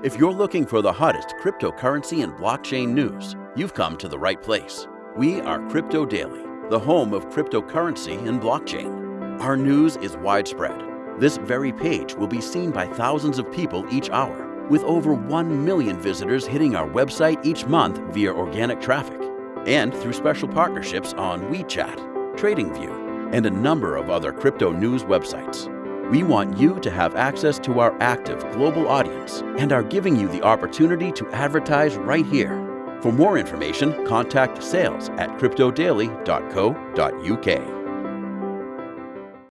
If you're looking for the hottest cryptocurrency and blockchain news, you've come to the right place. We are Crypto Daily, the home of cryptocurrency and blockchain. Our news is widespread. This very page will be seen by thousands of people each hour, with over 1 million visitors hitting our website each month via organic traffic, and through special partnerships on WeChat, TradingView, and a number of other crypto news websites. We want you to have access to our active global audience and are giving you the opportunity to advertise right here. For more information, contact sales at cryptodaily.co.uk.